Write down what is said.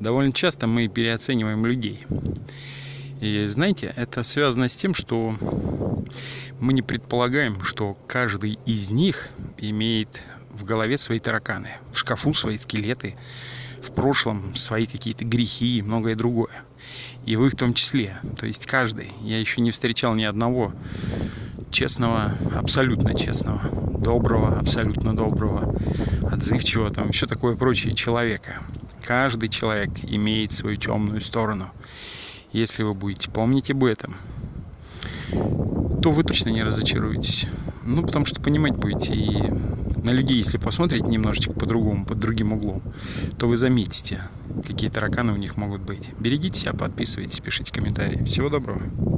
довольно часто мы переоцениваем людей. И знаете, это связано с тем, что мы не предполагаем, что каждый из них имеет в голове свои тараканы, в шкафу свои скелеты, в прошлом свои какие-то грехи и многое другое. И вы в том числе. То есть каждый. Я еще не встречал ни одного честного, абсолютно честного, доброго, абсолютно доброго, отзывчивого, там еще такое прочее человека. Каждый человек имеет свою темную сторону. Если вы будете помнить об этом, то вы точно не разочаруетесь. Ну, потому что понимать будете. И на людей, если посмотрите немножечко по-другому, под другим углом, то вы заметите, какие тараканы у них могут быть. Берегите себя, подписывайтесь, пишите комментарии. Всего доброго.